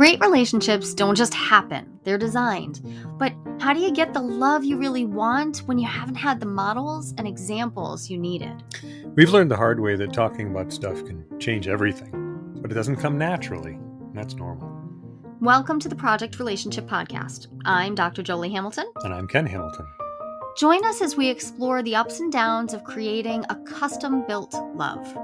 Great relationships don't just happen, they're designed. But how do you get the love you really want when you haven't had the models and examples you needed? We've learned the hard way that talking about stuff can change everything, but it doesn't come naturally. and That's normal. Welcome to the Project Relationship Podcast. I'm Dr. Jolie Hamilton. And I'm Ken Hamilton. Join us as we explore the ups and downs of creating a custom built love.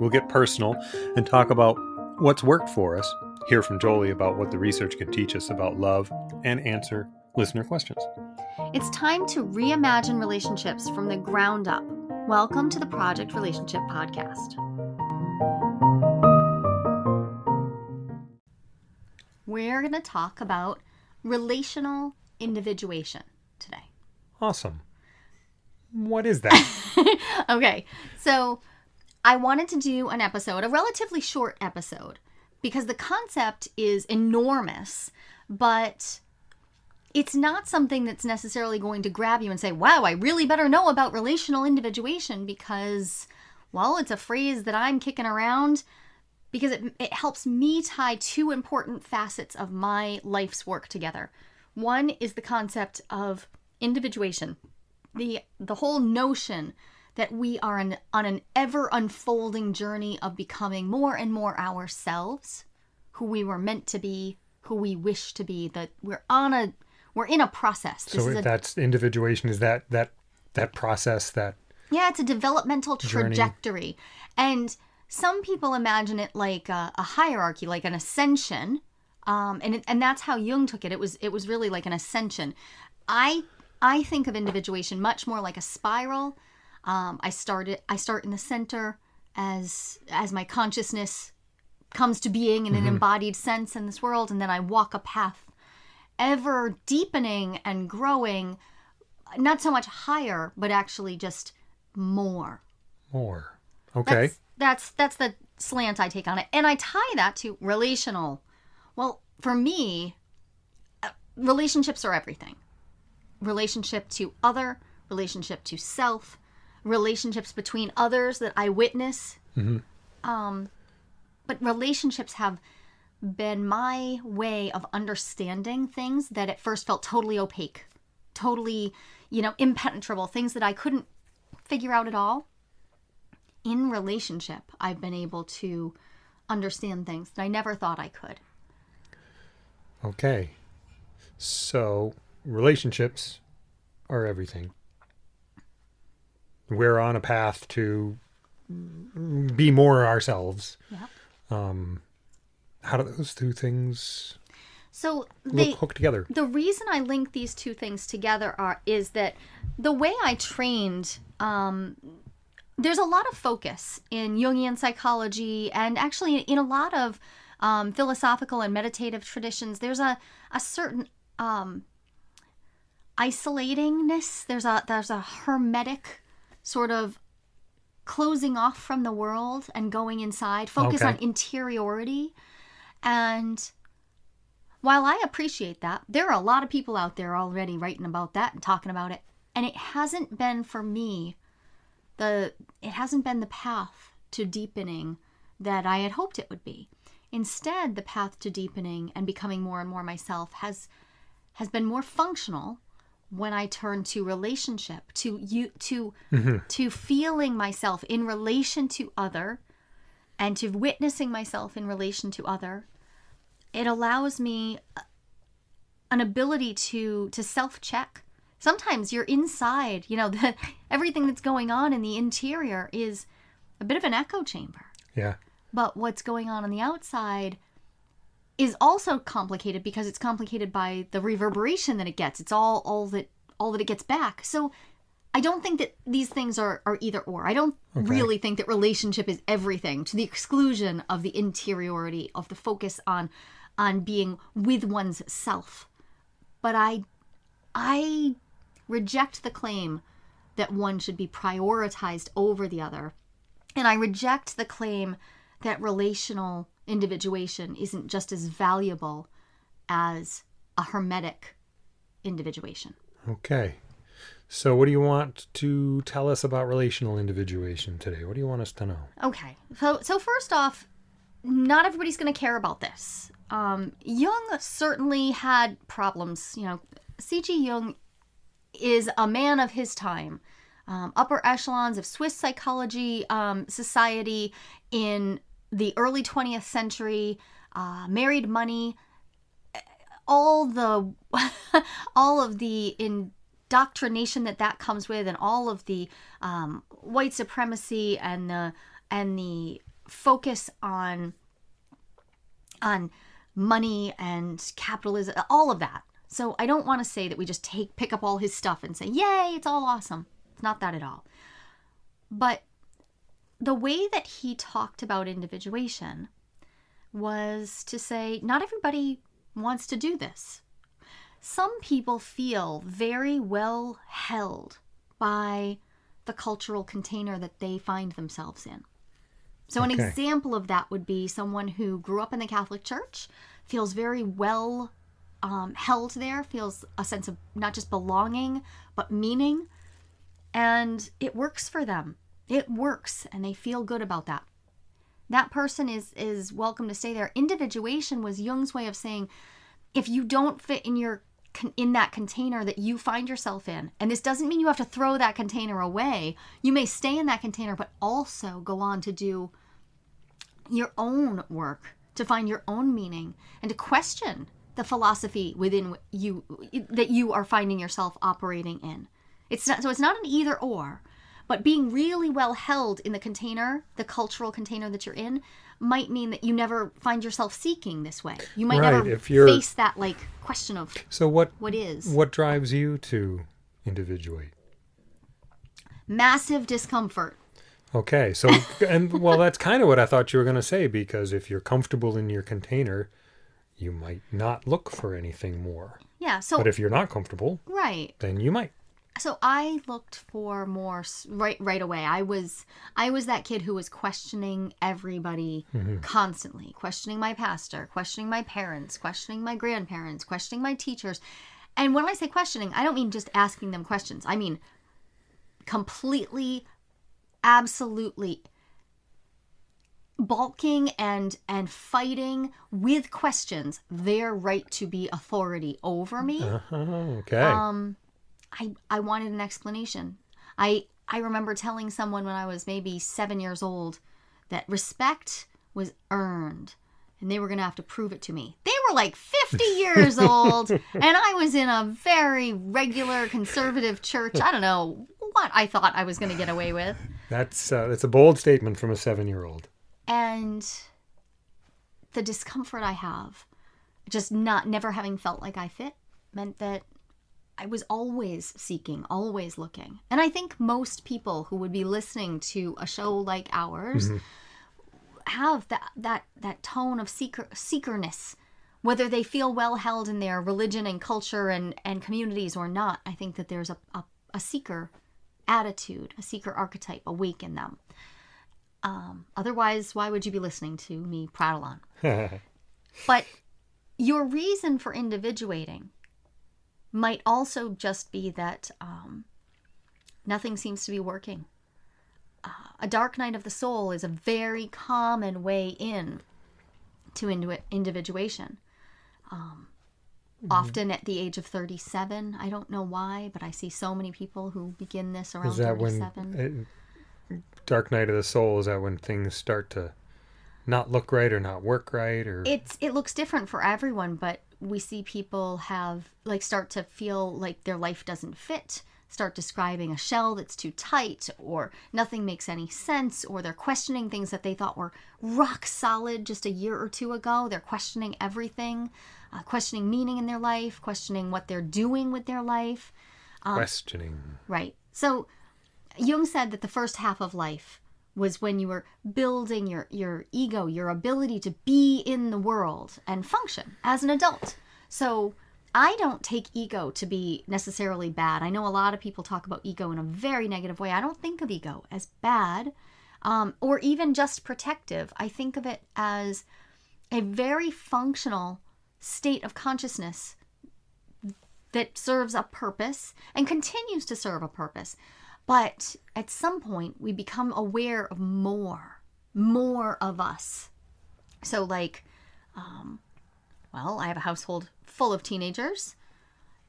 We'll get personal and talk about what's worked for us, hear from Jolie about what the research can teach us about love, and answer listener questions. It's time to reimagine relationships from the ground up. Welcome to the Project Relationship Podcast. We're going to talk about relational individuation today. Awesome. What is that? okay, so I wanted to do an episode, a relatively short episode, because the concept is enormous, but it's not something that's necessarily going to grab you and say, wow, I really better know about relational individuation because, well, it's a phrase that I'm kicking around because it, it helps me tie two important facets of my life's work together. One is the concept of individuation, the, the whole notion that we are an, on an ever unfolding journey of becoming more and more ourselves, who we were meant to be, who we wish to be, that we're on a we're in a process. This so a, that's individuation is that that that process that Yeah, it's a developmental trajectory. Journey. And some people imagine it like a, a hierarchy, like an ascension. Um, and it, and that's how Jung took it. It was it was really like an ascension. I I think of individuation much more like a spiral um, I started. I start in the center as as my consciousness comes to being in an mm-hmm. embodied sense in this world, and then I walk a path, ever deepening and growing, not so much higher, but actually just more. More. Okay. That's that's, that's the slant I take on it, and I tie that to relational. Well, for me, uh, relationships are everything. Relationship to other, relationship to self, relationships between others that I witness. Mm-hmm. Um, but relationships have been my way of understanding things that at first felt totally opaque, totally, you know, impenetrable, things that I couldn't figure out at all. In relationship, I've been able to understand things that I never thought I could. Okay. So, relationships are everything we're on a path to be more ourselves. Yeah. Um, how do those two things so they hook together? The reason I link these two things together are is that the way I trained. Um, there's a lot of focus in Jungian psychology and actually in a lot of um, philosophical and meditative traditions. There's a, a certain um, isolatingness. There's a there's a hermetic sort of closing off from the world and going inside, focus okay. on interiority. And while I appreciate that, there are a lot of people out there already writing about that and talking about it. And it hasn't been for me the it hasn't been the path to deepening that I had hoped it would be. Instead, the path to deepening and becoming more and more myself has has been more functional when I turn to relationship, to you, to mm-hmm. to feeling myself in relation to other, and to witnessing myself in relation to other, it allows me uh, an ability to to self check. Sometimes you're inside, you know, the, everything that's going on in the interior is a bit of an echo chamber. Yeah. But what's going on on the outside is also complicated because it's complicated by the reverberation that it gets. It's all all that all that it gets back. So I don't think that these things are, are either or. I don't okay. really think that relationship is everything to the exclusion of the interiority of the focus on on being with one's self. But I I reject the claim that one should be prioritized over the other. And I reject the claim that relational individuation isn't just as valuable as a hermetic individuation. Okay. So, what do you want to tell us about relational individuation today? What do you want us to know? Okay. So, so first off, not everybody's going to care about this. um, Jung certainly had problems. You know, C.G. Jung is a man of his time. Um, upper echelons of Swiss psychology um, society in the early 20th century, uh, married money, all the all of the indoctrination that that comes with, and all of the um, white supremacy and the and the focus on on money and capitalism, all of that. So I don't want to say that we just take pick up all his stuff and say, "Yay, it's all awesome." It's not that at all. But the way that he talked about individuation was to say, not everybody wants to do this. Some people feel very well held by the cultural container that they find themselves in. So, an example of that would be someone who grew up in the Catholic Church, feels very well um, held there, feels a sense of not just belonging, but meaning. And it works for them. It works, and they feel good about that. That person is is welcome to stay there. Individuation was Jung's way of saying, if you don't fit in your in that container that you find yourself in, and this doesn't mean you have to throw that container away. You may stay in that container, but also go on to do your own work, to find your own meaning, and to question the philosophy within you that you are finding yourself operating in. It's not so it's not an either or, but being really well held in the container, the cultural container that you're in, might mean that you never find yourself seeking this way. You might Right, never if you're- face that like question of So what what is what drives you to individuate? massive discomfort. Okay, so and well, that's kind of what I thought you were going to say because if you're comfortable in your container, you might not look for anything more. Yeah, so But if you're not comfortable, right. then you might. So i looked for more right right away. I was i was that kid who was questioning everybody constantly questioning my pastor questioning my parents questioning my grandparents questioning my teachers. And when i say questioning i don't mean just asking them questions. I mean completely absolutely balking and and fighting with questions their right to be authority over me. Uh-huh, okay. um i i wanted an explanation. I i remember telling someone when i was maybe seven years old that respect was earned and they were going to have to prove it to me. They were like 50 years old and i was in a very regular conservative church. I don't know what i thought i was going to get away with. That's uh, that's a bold statement from a seven-year-old. and the discomfort i have just not never having felt like i fit meant that i was always seeking always looking. And i think most people who would be listening to a show like ours have that that that tone of seeker seekerness whether they feel well held in their religion and culture and and communities or not. I think that there's a, a, a seeker attitude a seeker archetype awake in them. Um, otherwise why would you be listening to me prattle on? But your reason for individuating might also just be that um, nothing seems to be working. Uh, a dark night of the soul is a very common way in to indu- individuation. Um, Often at the age of 37. I don't know why, but I see so many people who begin this around Is that 37. when uh, Dark Night of the Soul? Is that when things start to not look right or not work right or it's it looks different for everyone but we see people have like start to feel like their life doesn't fit start describing a shell that's too tight or nothing makes any sense or they're questioning things that they thought were rock solid just a year or two ago they're questioning everything uh, questioning meaning in their life questioning what they're doing with their life questioning? Right. So Jung said that the first half of life was when you were building your, your ego, your ability to be in the world and function as an adult. So I don't take ego to be necessarily bad. I know a lot of people talk about ego in a very negative way. I don't think of ego as bad um, or even just protective. I think of it as a very functional state of consciousness that serves a purpose and continues to serve a purpose. But at some point, we become aware of more, more of us. So, like, um, well, I have a household full of teenagers.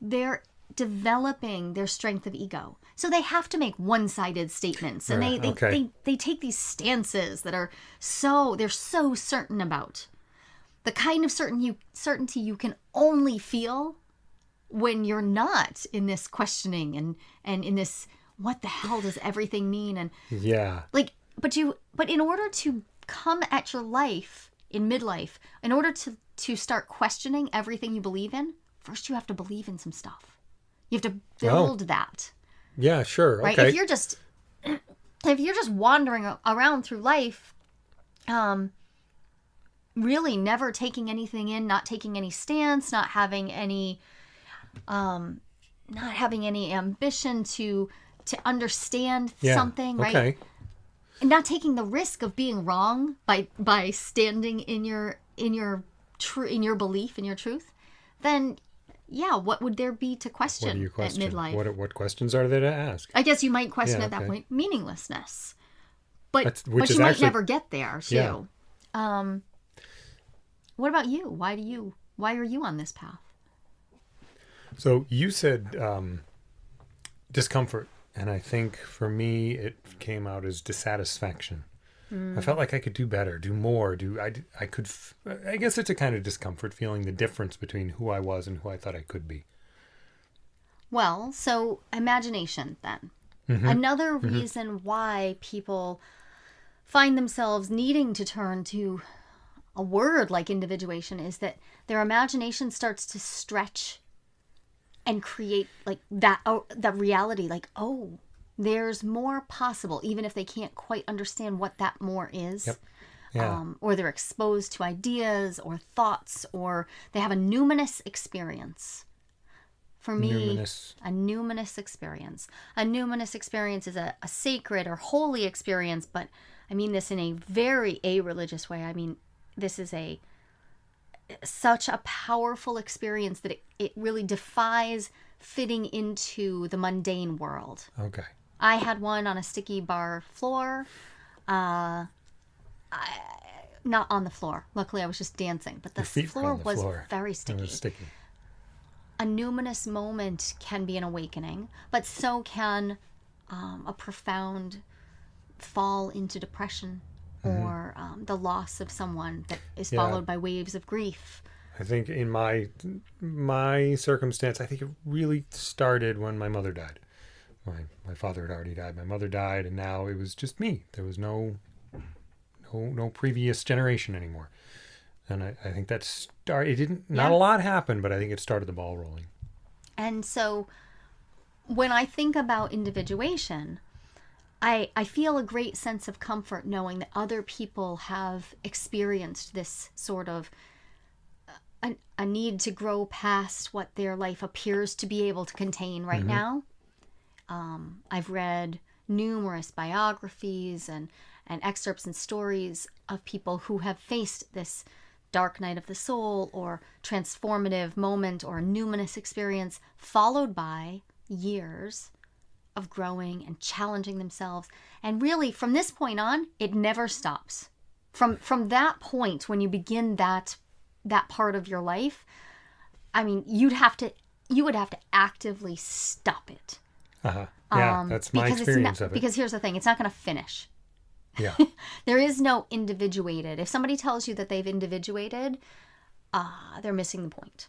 They're developing their strength of ego. So they have to make one-sided statements and they, they, okay. they they take these stances that are so they're so certain about. The kind of certain you certainty you can only feel when you're not in this questioning and and in this what the hell does everything mean and Yeah. like but you but in order to come at your life in midlife in order to to start questioning everything you believe in first you have to believe in some stuff you have to build that Yeah, sure. right Okay. if you're just if you're just wandering around through life um really never taking anything in not taking any stance not having any um not having any ambition to to understand yeah. something right Okay. and not taking the risk of being wrong by by standing in your in your true in your belief in your truth then yeah what would there be to question, question? at midlife What what questions are there to ask? i guess you might question Yeah, at that point meaninglessness but That's- which but you might actually- never get there too Yeah. um what about you why do you why are you on this path So you said um, discomfort, and I think for me it came out as dissatisfaction. I felt like I could do better, do more, do I? I could. f- I guess it's a kind of discomfort feeling the difference between who I was and who I thought I could be. Well, so imagination then. Mm-hmm. Another reason why people find themselves needing to turn to a word like individuation is that their imagination starts to stretch and create like that oh, that reality like oh there's more possible even if they can't quite understand what that more is Yep. Yeah. um, or they're exposed to ideas or thoughts or they have a numinous experience for me Numinous. a numinous experience a numinous experience is a, a sacred or holy experience but i mean this in a very a religious way i mean this is a such a powerful experience that it, it really defies fitting into the mundane world Okay. I had one on a sticky bar floor. Uh, I, not on the floor. Luckily, I was just dancing, but the Your feet were floor the was floor. very sticky. was sticky. A numinous moment can be an awakening, but so can um, a profound fall into depression or um, the loss of someone that is Mm-hmm. Yeah. followed by waves of grief. I think in my my circumstance, I think it really started when my mother died. My my father had already died. My mother died, and now it was just me. There was no no no previous generation anymore. And I, I think that started. It didn't. Not Yeah. a lot happened, but I think it started the ball rolling. And so when I think about individuation, I, I feel a great sense of comfort knowing that other people have experienced this sort of uh, a, a need to grow past what their life appears to be able to contain right now. Um, I've read numerous biographies and, and excerpts and stories of people who have faced this dark night of the soul or transformative moment or numinous experience, followed by years of growing and challenging themselves. And really, from this point on, it never stops. From from that point when you begin that that part of your life, I mean, you'd have to you would have to actively stop it. Uh-huh. Yeah, Um, that's my experience not- of it. Because here's the thing, it's not going to finish. yeah, There is no individuated. If somebody tells you that they've individuated, uh, they're missing the point.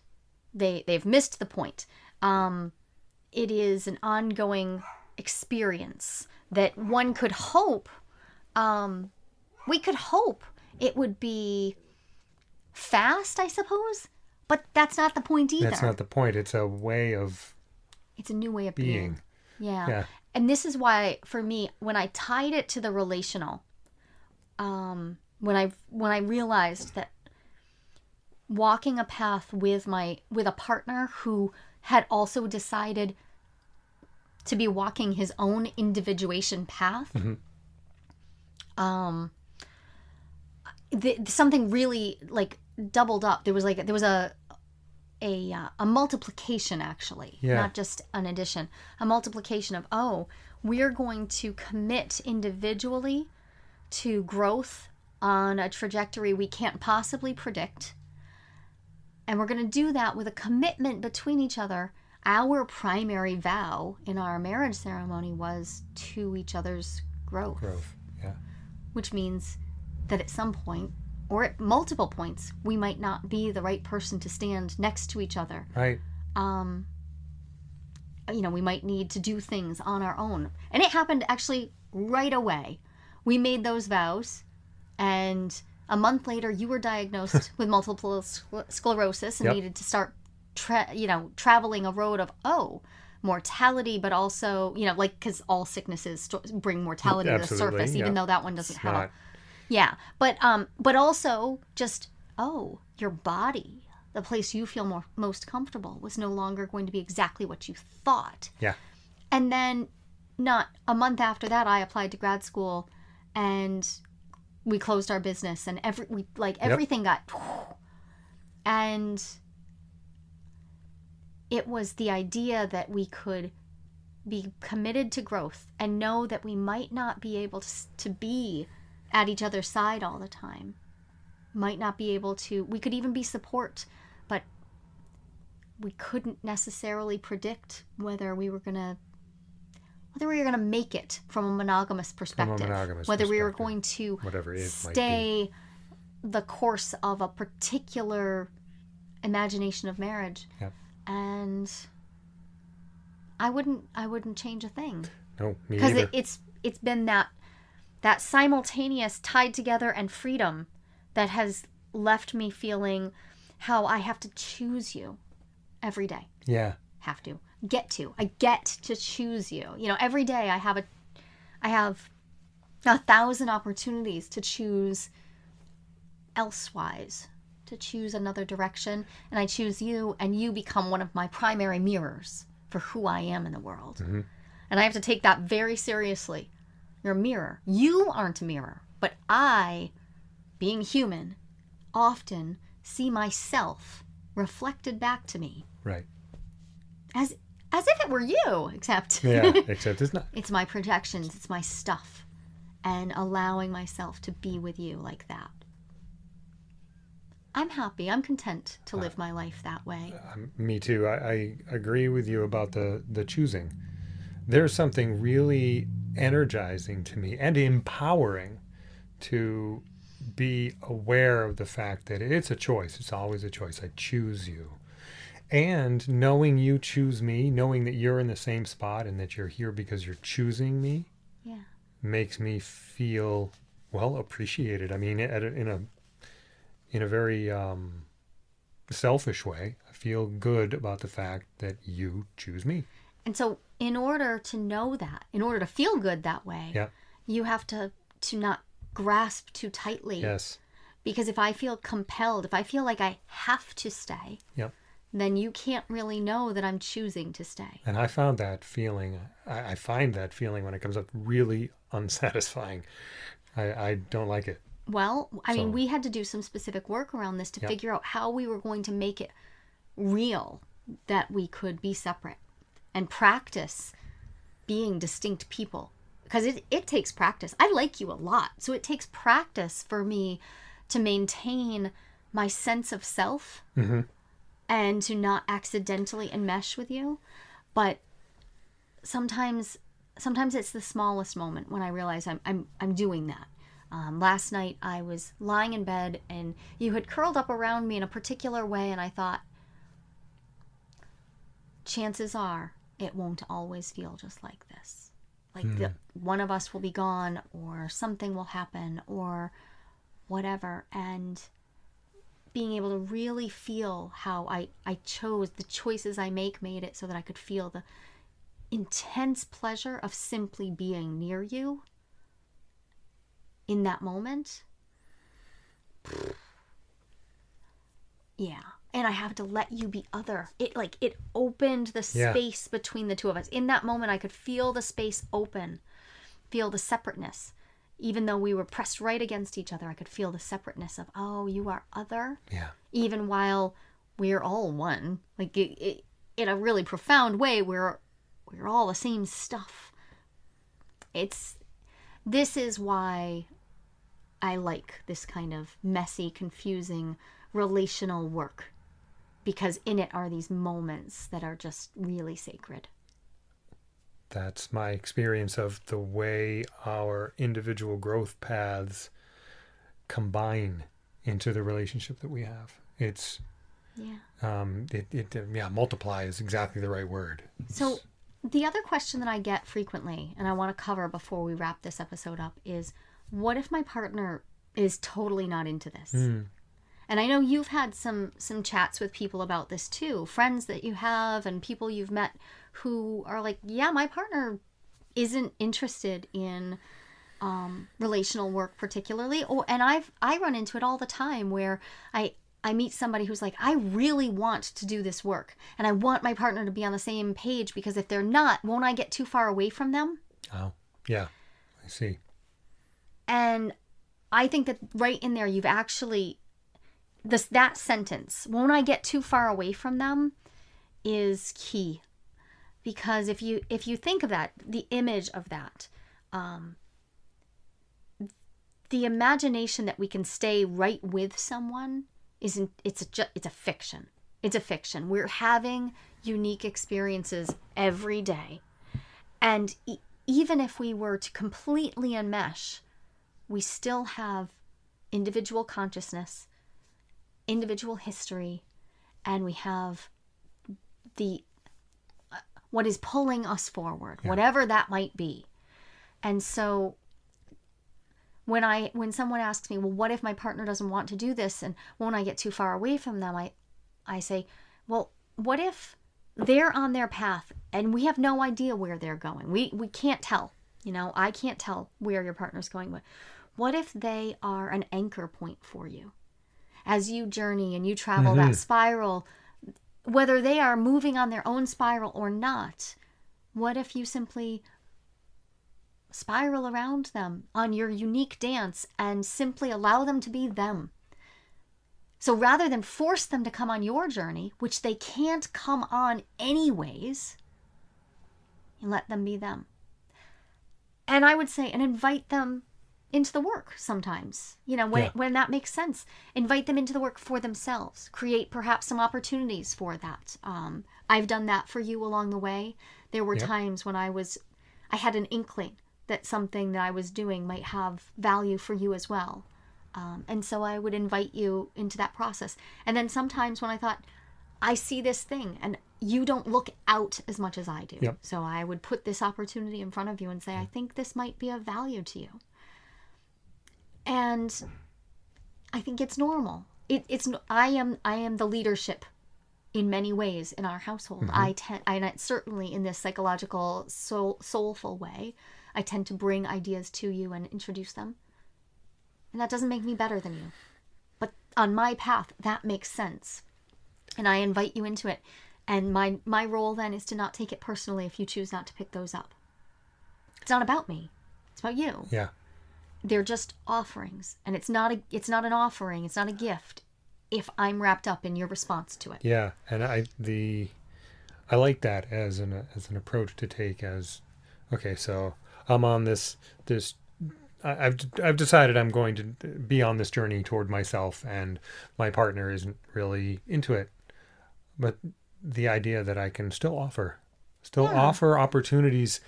They they've missed the point. Um, it is an ongoing experience that one could hope. Um, we could hope it would be fast, I suppose, but that's not the point either. that's not the point. It's a way of it's a new way of being. being. Yeah. Yeah. And this is why for me when I tied it to the relational um when I when I realized that walking a path with my with a partner who had also decided to be walking his own individuation path um the, something really like doubled up there was like there was a a uh, a multiplication actually Yeah. not just an addition a multiplication of oh we're going to commit individually to growth on a trajectory we can't possibly predict And we're going to do that with a commitment between each other. Our primary vow in our marriage ceremony was to each other's growth, Growth. Yeah. which means that at some point or at multiple points we might not be the right person to stand next to each other. Right. Um you know, we might need to do things on our own. And it happened actually right away. We made those vows and a month later you were diagnosed with multiple scler- sclerosis and Yep. needed to start tra- you know traveling a road of oh mortality but also you know like because all sicknesses st- bring mortality to the surface even yeah. though that one doesn't It's have a yeah but um but also just oh your body the place you feel more most comfortable was no longer going to be exactly what you thought Yeah. and then not a month after that i applied to grad school and we closed our business and every we like everything got and it was the idea that we could be committed to growth and know that we might not be able to, to be at each other's side all the time might not be able to we could even be support but we couldn't necessarily predict whether we were going to whether we were going to make it from a monogamous perspective monogamous whether we were going to Whatever it might be. stay the course of a particular imagination of marriage Yep. And i wouldn't i wouldn't change a thing. No, me because it, it's it's been that that simultaneous tied together and freedom that has left me feeling how i have to choose you every day. Yeah. have to. Get to. I get to choose you. You know every day i have a i have a thousand opportunities to choose elsewise to choose another direction and i choose you and you become one of my primary mirrors for who i am in the world mm-hmm. and i have to take that very seriously you're a mirror you aren't a mirror but i being human often see myself reflected back to me Right. as as if it were you except Yeah. Except it's not. it's my projections it's my stuff and allowing myself to be with you like that i'm happy i'm content to live my life that way Um, me too. I, I agree with you about the the choosing. There's something really energizing to me and empowering to be aware of the fact that it's a choice. It's always a choice. I choose you. And knowing you choose me, knowing that you're in the same spot and that you're here because you're choosing me yeah makes me feel well appreciated. I mean, at a, in a in a very um, selfish way, I feel good about the fact that you choose me. and so in order to know that in order to feel good that way Yeah. you have to to not grasp too tightly Yes. because if i feel compelled if i feel like i have to stay Yep. then you can't really know that i'm choosing to stay And I found that feeling. I, I find that feeling when it comes up really unsatisfying. I, I don't like it. Well, I mean, we had to do some specific work around this to Yep. figure out how we were going to make it real that we could be separate and practice being distinct people. Because it, it takes practice. I like you a lot. So it takes practice for me to maintain my sense of self mm-hmm. and to not accidentally enmesh with you. But sometimes sometimes it's the smallest moment when I realize I'm I'm I'm doing that. Um, last night I was lying in bed and you had curled up around me in a particular way, and I thought, chances are it won't always feel just like this. Like the, one of us will be gone, or something will happen, or whatever. And being able to really feel how I, I chose the choices I make made it so that I could feel the intense pleasure of simply being near you in that moment. Yeah. And I have to let you be other. It like it opened the Yeah. space between the two of us. In that moment I could feel the space open, feel the separateness. Even though we were pressed right against each other, I could feel the separateness of, oh, you are other Yeah. even while we're all one like it, it, in a really profound way we're we're all the same stuff it's this is why i like this kind of messy confusing relational work because in it are these moments that are just really sacred. That's my experience of the way our individual growth paths combine into the relationship that we have. It's Yeah. um it, it yeah multiply is exactly the right word So, the other question that I get frequently, and I want to cover before we wrap this episode up, is what if my partner is totally not into this? And I know you've had some some chats with people about this too, friends that you have and people you've met who are like, yeah, my partner isn't interested in um, relational work particularly. Or and I've I run into it all the time where I I meet somebody who's like, I really want to do this work and I want my partner to be on the same page because if they're not, won't I get too far away from them? oh yeah i see And I think that right in there, you've actually this that sentence, "Won't I get too far away from them?" is key, because if you if you think of that, the image of that, um, the imagination that we can stay right with someone isn't it's a it's a fiction. It's a fiction. We're having unique experiences every day, and e- even if we were to completely enmesh we still have individual consciousness, individual history, and we have the what is pulling us forward, whatever that might be. And so when I when someone asks me, "Well, what if my partner doesn't want to do this and won't I get too far away from them?" I I say, "Well, what if they're on their path and we have no idea where they're going. We we can't tell. You know, I can't tell where your partner's going with. What if they are an anchor point for you? As you journey and you travel that mm-hmm. spiral, whether they are moving on their own spiral or not, what if you simply spiral around them on your unique dance and simply allow them to be them? So rather than force them to come on your journey, which they can't come on anyways, you let them be them. And I would say, and invite them into the work sometimes, you know, when, Yeah. when that makes sense. Invite them into the work for themselves. Create perhaps some opportunities for that. Um, I've done that for you along the way. There were Yep. times when I was, I had an inkling that something that I was doing might have value for you as well. Um, and so I would invite you into that process. And then sometimes when I thought, I see this thing and you don't look out as much as I do. Yep. So I would put this opportunity in front of you and say, I think this might be of value to you. And I think it's normal. It, it's I am I am the leadership in many ways in our household. Mm-hmm. I tend I and certainly in this psychological soul, soulful way, I tend to bring ideas to you and introduce them. And that doesn't make me better than you. But on my path, that makes sense. And I invite you into it. And my my role then is to not take it personally if you choose not to pick those up. It's not about me. It's about you. yeah They're just offerings. And it's not a it's not an offering, it's not a gift if I'm wrapped up in your response to it. Yeah, and I the I like that as an as an approach to take as okay, so I'm on this this I- I've I've decided I'm going to be on this journey toward myself, and my partner isn't really into it, but the idea that I can still offer, still Yeah. offer opportunities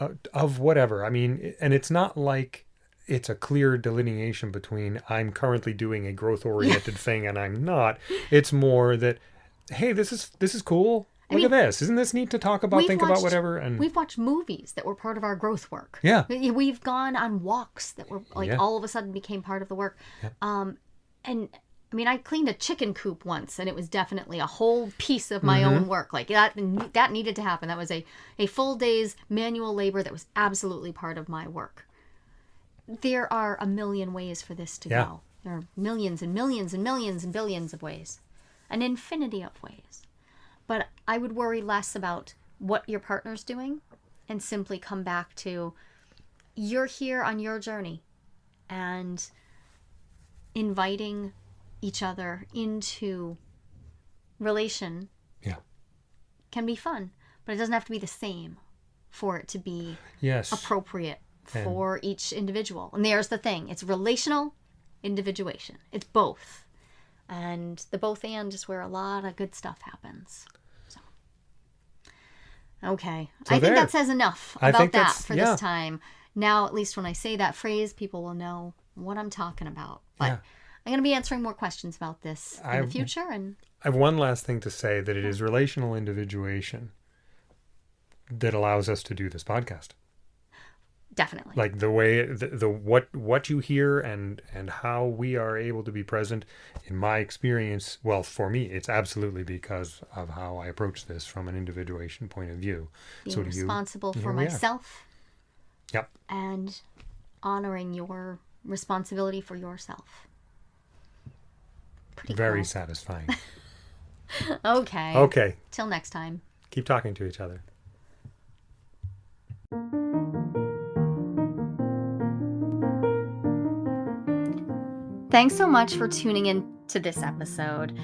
uh, of whatever. I mean, and it's not like it's a clear delineation between I'm currently doing a growth oriented thing and I'm not. It's more that hey, this is this is cool. I Look mean, at this. Isn't this neat to talk about, think about whatever and We've watched movies that were part of our growth work. Yeah. We- We've gone on walks that were like Yeah. all of a sudden became part of the work. Um, and I mean, I cleaned a chicken coop once, and it was definitely a whole piece of my own work. Like that, that needed to happen. That was a a full day's manual labor that was absolutely part of my work. There are a million ways for this to Yeah. go. There are millions and millions and millions and billions of ways, an infinity of ways. But I would worry less about what your partner's doing and simply come back to you're here on your journey and inviting each other into relation yeah. can be fun, but it doesn't have to be the same for it to be Yes. appropriate for each individual. And there's the thing it's relational individuation, it's both. And the both and is where a lot of good stuff happens. So, okay. So I think that says enough about that for yeah. this time. Now, at least when I say that phrase, people will know what I'm talking about. But Yeah. I'm going to be answering more questions about this in I- the future. And I have one last thing to say that it is relational individuation that allows us to do this podcast. Definitely. Like the way the, the what what you hear and and how we are able to be present in my experience, well for me it's absolutely because of how I approach this from an individuation point of view. being so do you responsible for myself Yep. and honoring your responsibility for yourself. Pretty Very cool. satisfying. Okay. okay. Till next time. Keep talking to each other. Thanks so much for tuning in to this episode.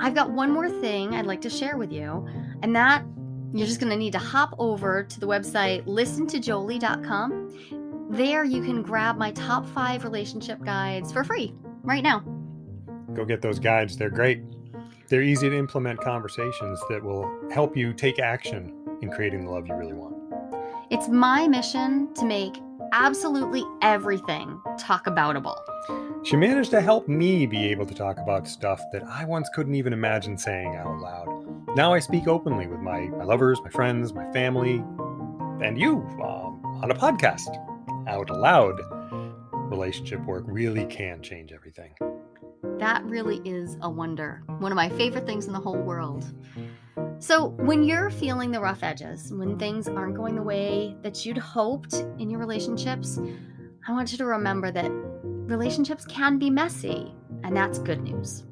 I've got one more thing I'd like to share with you, and that you're just going to need to hop over to the website listentojolie.com. There you can grab my top five relationship guides for free right now. Go get those guides. They're great. They're easy to implement conversations that will help you take action in creating the love you really want. It's my mission to make absolutely everything talk aboutable. She managed to help me be able to talk about stuff that I once couldn't even imagine saying out loud. Now I speak openly with my, my lovers, my friends, my family, and you um, on a podcast out loud. Relationship work really can change everything. That really is a wonder. One of my favorite things in the whole world. So, when you're feeling the rough edges, when things aren't going the way that you'd hoped in your relationships, I want you to remember that relationships can be messy, and that's good news.